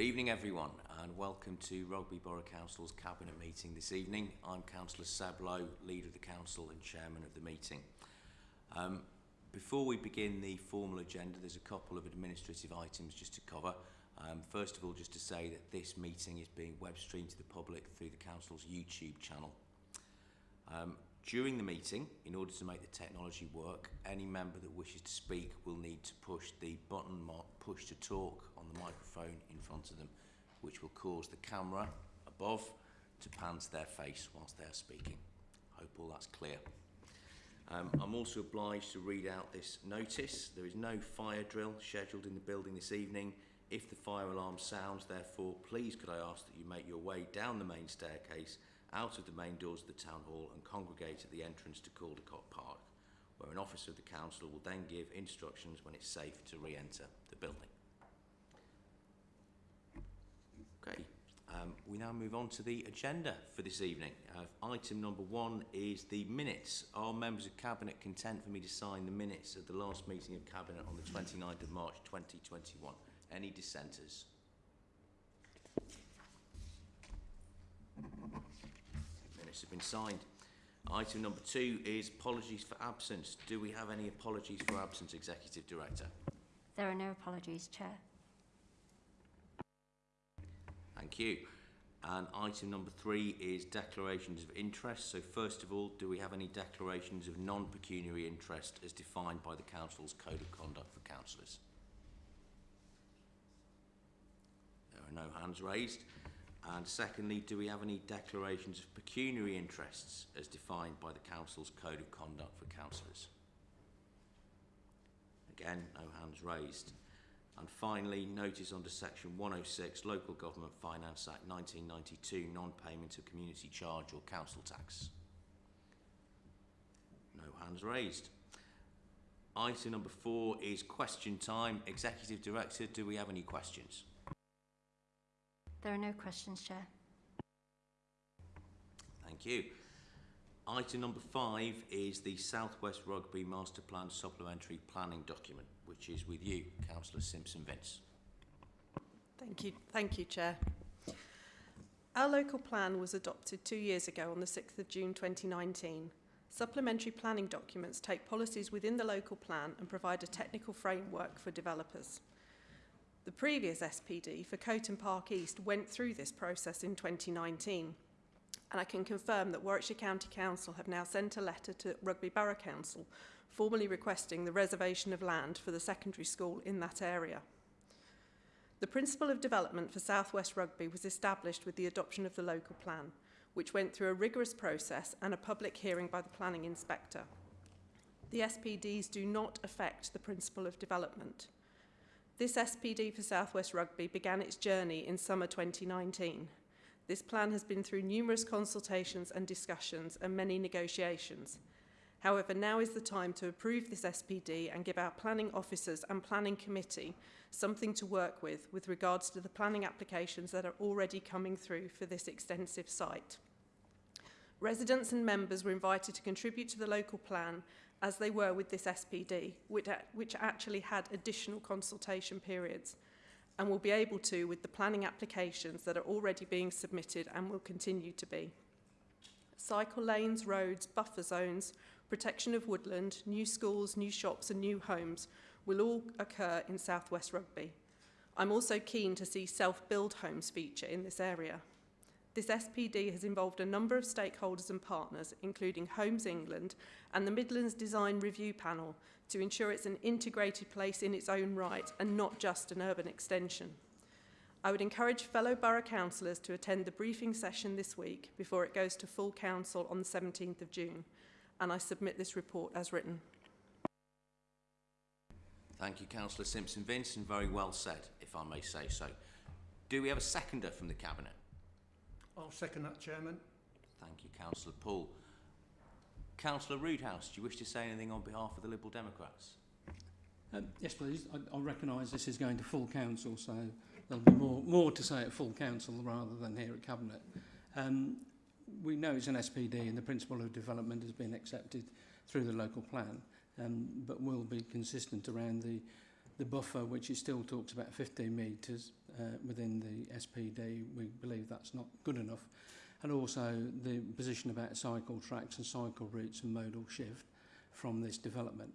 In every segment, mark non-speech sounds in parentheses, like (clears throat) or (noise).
Good evening, everyone, and welcome to Rugby Borough Council's Cabinet meeting this evening. I'm Councillor Seb Lowe, Leader of the Council and Chairman of the meeting. Um, before we begin the formal agenda, there's a couple of administrative items just to cover. Um, first of all, just to say that this meeting is being web streamed to the public through the Council's YouTube channel. Um, during the meeting, in order to make the technology work, any member that wishes to speak will need to push the button marked push to talk on the microphone in front of them, which will cause the camera above to pan to their face whilst they're speaking. I Hope all that's clear. Um, I'm also obliged to read out this notice. There is no fire drill scheduled in the building this evening. If the fire alarm sounds, therefore, please could I ask that you make your way down the main staircase, out of the main doors of the town hall and congregate at the entrance to Caldecott Park, where an officer of the council will then give instructions when it's safe to re-enter the building. Okay, um, we now move on to the agenda for this evening. Uh, item number one is the minutes. Are members of Cabinet content for me to sign the minutes of the last meeting of Cabinet on the 29th of March 2021? Any dissenters? Minutes have been signed. Item number two is apologies for absence. Do we have any apologies for absence, Executive Director? There are no apologies, Chair. Thank you. And item number three is declarations of interest. So first of all, do we have any declarations of non-pecuniary interest as defined by the Council's Code of Conduct for Councillors? There are no hands raised. And secondly, do we have any declarations of pecuniary interests as defined by the Council's Code of Conduct for Councillors? Again, no hands raised. And finally, notice under Section 106, Local Government Finance Act 1992, non-payment of community charge or council tax. No hands raised. Item number four is question time. Executive Director, do we have any questions? There are no questions, Chair. Thank you. Item number five is the Southwest Rugby Master Plan Supplementary Planning Document, which is with you, Councillor Simpson-Vince. Thank you. Thank you, Chair. Our local plan was adopted two years ago on the 6th of June 2019. Supplementary planning documents take policies within the local plan and provide a technical framework for developers. The previous SPD for Coton Park East went through this process in 2019 and I can confirm that Warwickshire County Council have now sent a letter to Rugby Borough Council formally requesting the reservation of land for the secondary school in that area. The principle of development for South West Rugby was established with the adoption of the local plan, which went through a rigorous process and a public hearing by the planning inspector. The SPDs do not affect the principle of development. This SPD for Southwest Rugby began its journey in summer 2019 This plan has been through numerous consultations and discussions and many negotiations. However, now is the time to approve this SPD and give our planning officers and planning committee something to work with with regards to the planning applications that are already coming through for this extensive site. Residents and members were invited to contribute to the local plan as they were with this SPD, which, which actually had additional consultation periods and will be able to with the planning applications that are already being submitted and will continue to be. Cycle lanes, roads, buffer zones, protection of woodland, new schools, new shops and new homes will all occur in South West Rugby. I'm also keen to see self-build homes feature in this area. This SPD has involved a number of stakeholders and partners, including Homes England and the Midlands Design Review Panel, to ensure it's an integrated place in its own right and not just an urban extension. I would encourage fellow borough councillors to attend the briefing session this week before it goes to full council on the 17th of June, and I submit this report as written. Thank you, Councillor Simpson-Vince, very well said, if I may say so. Do we have a seconder from the Cabinet? I'll second that, Chairman. Thank you, Councillor Poole. Councillor Roodhouse, do you wish to say anything on behalf of the Liberal Democrats? Um, yes, please. I, I recognise this is going to full council, so there'll be more, more to say at full council rather than here at Cabinet. Um, we know it's an SPD and the principle of development has been accepted through the local plan, um, but will be consistent around the, the buffer, which it still talks about 15 metres uh, within the SPD, we believe that's not good enough. And also the position about cycle tracks and cycle routes and modal shift from this development.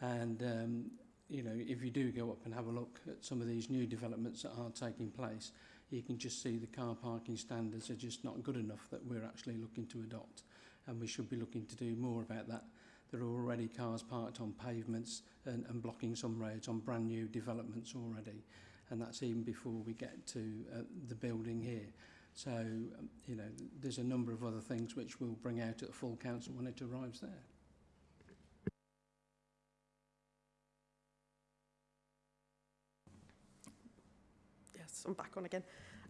And, um, you know, if you do go up and have a look at some of these new developments that are taking place, you can just see the car parking standards are just not good enough that we're actually looking to adopt. And we should be looking to do more about that. There are already cars parked on pavements and, and blocking some roads on brand new developments already. And that's even before we get to uh, the building here. So, um, you know, there's a number of other things which we'll bring out at the full council when it arrives there. Yes, I'm back on again.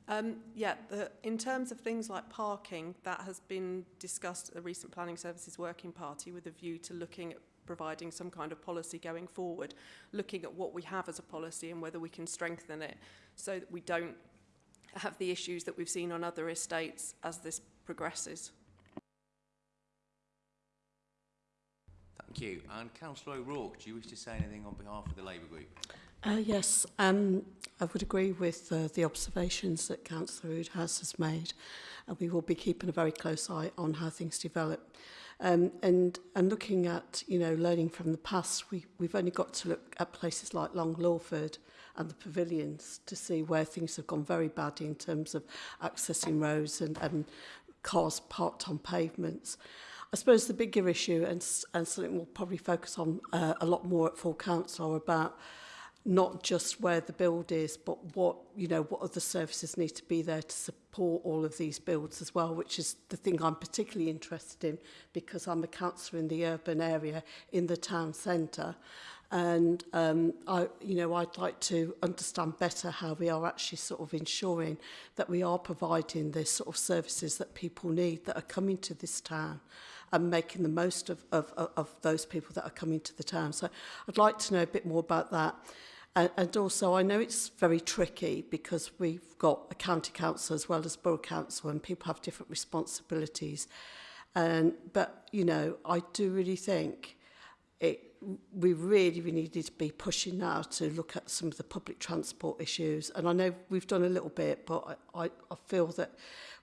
Um, yeah, the, in terms of things like parking, that has been discussed at the recent Planning Services Working Party with a view to looking at providing some kind of policy going forward, looking at what we have as a policy and whether we can strengthen it so that we don't have the issues that we've seen on other estates as this progresses. Thank you. And Councillor O'Rourke, do you wish to say anything on behalf of the Labour Group? Uh, yes, um, I would agree with uh, the observations that Councillor Roodhouse has made. And we will be keeping a very close eye on how things develop. Um, and, and looking at, you know, learning from the past, we, we've only got to look at places like Long Lawford and the pavilions to see where things have gone very bad in terms of accessing roads and, and cars parked on pavements. I suppose the bigger issue, and, and something we'll probably focus on uh, a lot more at full council, about not just where the build is, but what, you know, what other services need to be there to support all of these builds as well, which is the thing I'm particularly interested in because I'm a councillor in the urban area in the town centre. And, um, I, you know, I'd like to understand better how we are actually sort of ensuring that we are providing the sort of services that people need that are coming to this town and making the most of, of, of those people that are coming to the town. So I'd like to know a bit more about that. And, and also, I know it's very tricky because we've got a county council as well as borough council and people have different responsibilities. And, but, you know, I do really think it, we really, really needed to be pushing now to look at some of the public transport issues. And I know we've done a little bit, but I, I, I feel that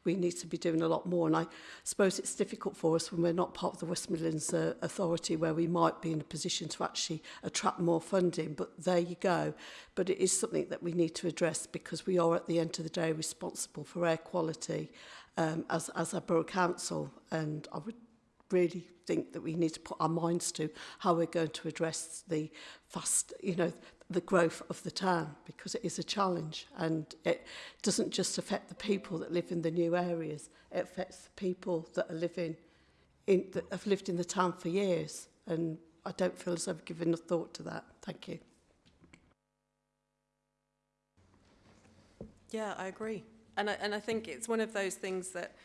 we need to be doing a lot more. And I suppose it's difficult for us when we're not part of the West Midlands uh, Authority where we might be in a position to actually attract more funding. But there you go. But it is something that we need to address because we are at the end of the day responsible for air quality um, as, as a borough council. And I would really think that we need to put our minds to how we're going to address the fast, you know, the growth of the town because it is a challenge. And it doesn't just affect the people that live in the new areas. It affects the people that are living in that have lived in the town for years. And I don't feel as I've given a thought to that. Thank you. Yeah, I agree. And I, and I think it's one of those things that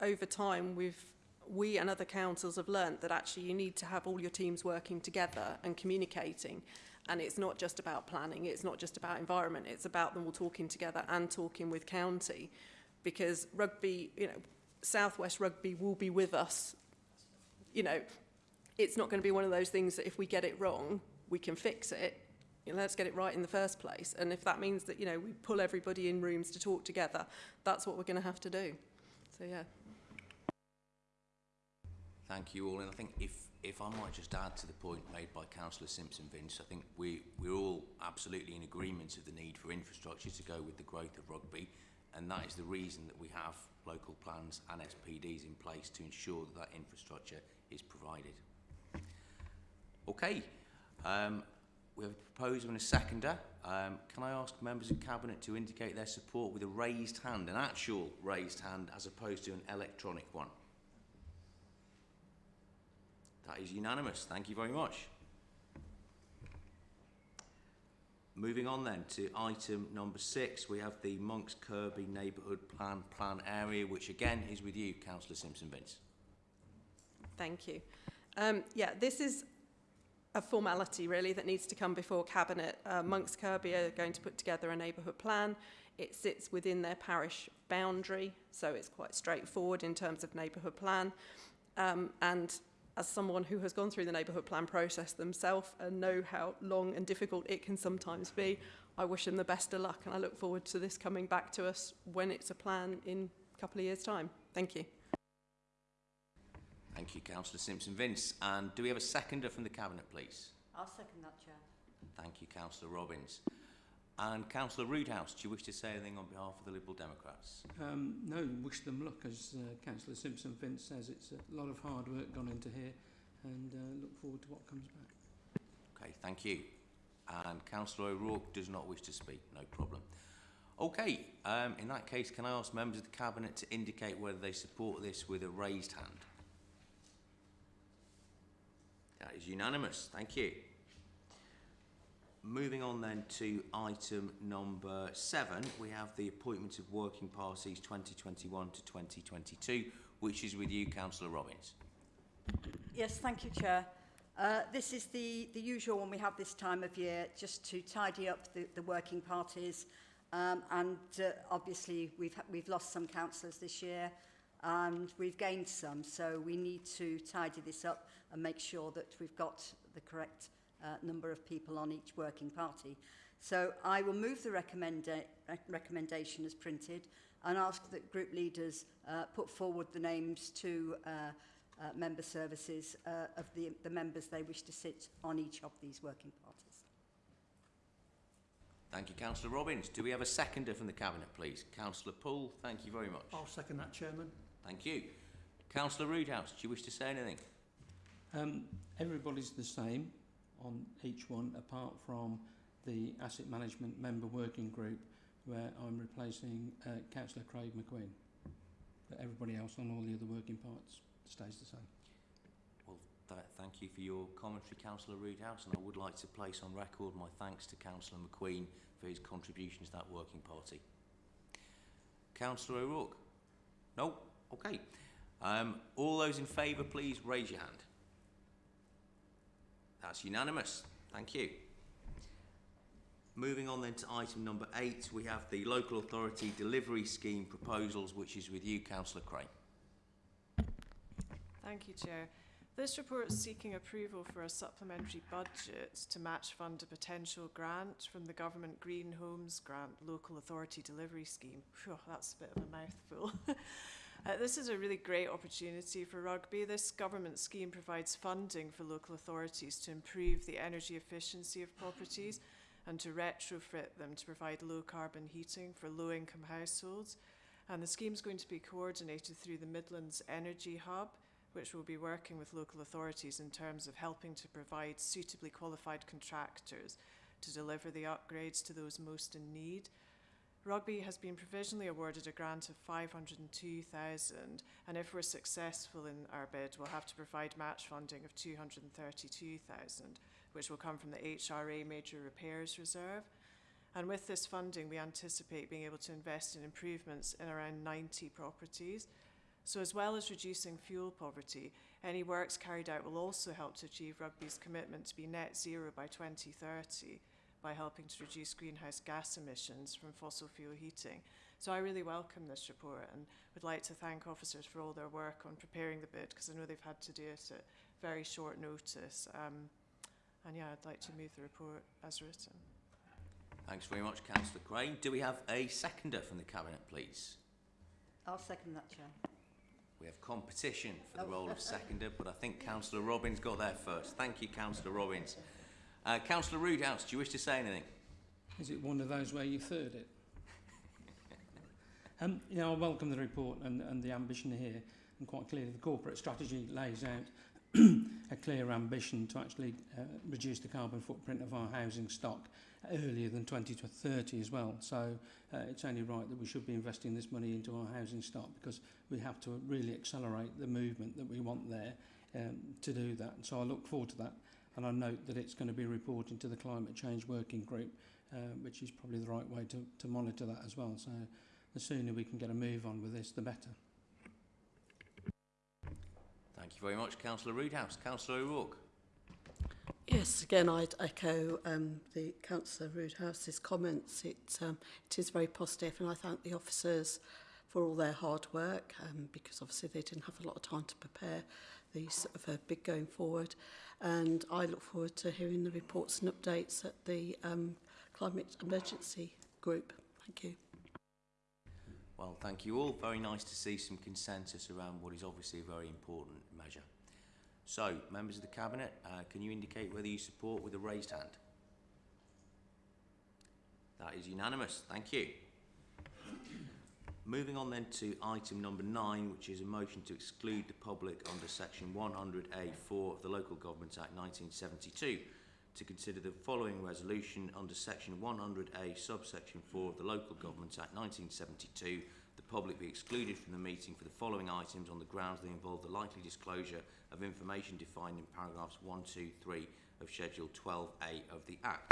over time we've we and other councils have learnt that actually you need to have all your teams working together and communicating. And it's not just about planning, it's not just about environment, it's about them all talking together and talking with county. Because rugby, you know, Southwest Rugby will be with us. You know, it's not going to be one of those things that if we get it wrong, we can fix it. You know, let's get it right in the first place. And if that means that, you know, we pull everybody in rooms to talk together, that's what we're going to have to do. So, yeah. Thank you all. And I think if, if I might just add to the point made by Councillor Simpson Vince, I think we, we're all absolutely in agreement of the need for infrastructure to go with the growth of rugby. And that is the reason that we have local plans and SPDs in place to ensure that that infrastructure is provided. Okay, um, we have a proposer and a seconder. Um, can I ask members of Cabinet to indicate their support with a raised hand, an actual raised hand, as opposed to an electronic one? That is unanimous. Thank you very much. Moving on then to item number six, we have the Monks Kirby Neighbourhood Plan Plan Area, which again is with you, Councillor Simpson Vince. Thank you. Um, yeah, this is a formality really that needs to come before Cabinet. Uh, Monks Kirby are going to put together a neighbourhood plan. It sits within their parish boundary, so it's quite straightforward in terms of neighbourhood plan. Um, and as someone who has gone through the neighbourhood plan process themselves and know how long and difficult it can sometimes be, I wish them the best of luck and I look forward to this coming back to us when it's a plan in a couple of years' time. Thank you. Thank you, Councillor Simpson-Vince. And do we have a seconder from the Cabinet, please? I'll second that, Chair. Thank you, Councillor Robbins. And Councillor Roodhouse, do you wish to say anything on behalf of the Liberal Democrats? Um, no, wish them luck, as uh, Councillor Simpson Vince says. It's a lot of hard work gone into here and uh, look forward to what comes back. Okay, thank you. And Councillor O'Rourke does not wish to speak, no problem. Okay, um, in that case, can I ask members of the Cabinet to indicate whether they support this with a raised hand? That is unanimous, thank you. Moving on then to item number seven, we have the appointment of working parties 2021 to 2022, which is with you, Councillor Robbins. Yes, thank you, Chair. Uh, this is the, the usual one we have this time of year, just to tidy up the, the working parties. Um, and uh, obviously, we've, we've lost some councillors this year and we've gained some. So we need to tidy this up and make sure that we've got the correct uh, number of people on each working party. So I will move the recommenda recommendation as printed and ask that group leaders uh, put forward the names to uh, uh, member services uh, of the, the members they wish to sit on each of these working parties. Thank you, Councillor Robbins. Do we have a seconder from the Cabinet, please? Councillor Poole, thank you very much. I'll second that, Chairman. Thank you. Councillor Roodhouse, do you wish to say anything? Um, everybody's the same on each one, apart from the Asset Management Member Working Group, where I'm replacing uh, Councillor Craig McQueen. But everybody else on all the other working parts stays the same. Well, th thank you for your commentary, Councillor Roodhouse, and I would like to place on record my thanks to Councillor McQueen for his contribution to that working party. Councillor O'Rourke? No? Okay. Um, all those in favour, please raise your hand. That's unanimous. Thank you. Moving on then to item number eight, we have the Local Authority Delivery Scheme proposals, which is with you, Councillor Crane. Thank you, Chair. This report is seeking approval for a supplementary budget to match fund a potential grant from the Government Green Homes Grant Local Authority Delivery Scheme. That's a bit of a mouthful. (laughs) Uh, this is a really great opportunity for Rugby. This government scheme provides funding for local authorities to improve the energy efficiency of properties and to retrofit them to provide low carbon heating for low income households. And the scheme is going to be coordinated through the Midlands Energy Hub, which will be working with local authorities in terms of helping to provide suitably qualified contractors to deliver the upgrades to those most in need. Rugby has been provisionally awarded a grant of 502,000 and if we're successful in our bid we'll have to provide match funding of 232,000 which will come from the HRA Major Repairs Reserve. And with this funding we anticipate being able to invest in improvements in around 90 properties. So as well as reducing fuel poverty, any works carried out will also help to achieve Rugby's commitment to be net zero by 2030 by helping to reduce greenhouse gas emissions from fossil fuel heating. So I really welcome this report and would like to thank officers for all their work on preparing the bid because I know they've had to do it at very short notice. Um, and yeah, I'd like to move the report as written. Thanks very much, Councillor Crane. Do we have a seconder from the Cabinet, please? I'll second that, Chair. We have competition for the Oh. role of seconder, but I think (laughs) Councillor Robbins got there first. Thank you, Councillor Robbins. Uh, Councillor Roodhouse, do you wish to say anything? Is it one of those where you third it? um, you know, I welcome the report and, and the ambition here, and quite clearly the corporate strategy lays out (clears throat) a clear ambition to actually uh, reduce the carbon footprint of our housing stock earlier than 2030 as well. So uh, it's only right that we should be investing this money into our housing stock because we have to really accelerate the movement that we want there um, to do that. So I look forward to that And I note that it's going to be reporting to the Climate Change Working Group, uh, which is probably the right way to, to monitor that as well. So the sooner we can get a move on with this, the better. Thank you very much, Councillor Roodhouse. Councillor O'Rourke. Yes, again, I'd echo um, the Councillor Roodhouse's comments. It, um, it is very positive, and I thank the officers for all their hard work um, because obviously they didn't have a lot of time to prepare the sort of uh, big going forward. And I look forward to hearing the reports and updates at the um, climate emergency group. Thank you. Well, thank you all. Very nice to see some consensus around what is obviously a very important measure. So, members of the Cabinet, uh, can you indicate whether you support with a raised hand? That is unanimous. Thank you. Moving on then to item number nine, which is a motion to exclude the public under section 100A4 of the Local Government Act 1972 to consider the following resolution under section 100A subsection 4 of the Local Government Act 1972 the public be excluded from the meeting for the following items on the grounds they involve the likely disclosure of information defined in paragraphs 1, 2, 3 of Schedule 12A of the Act.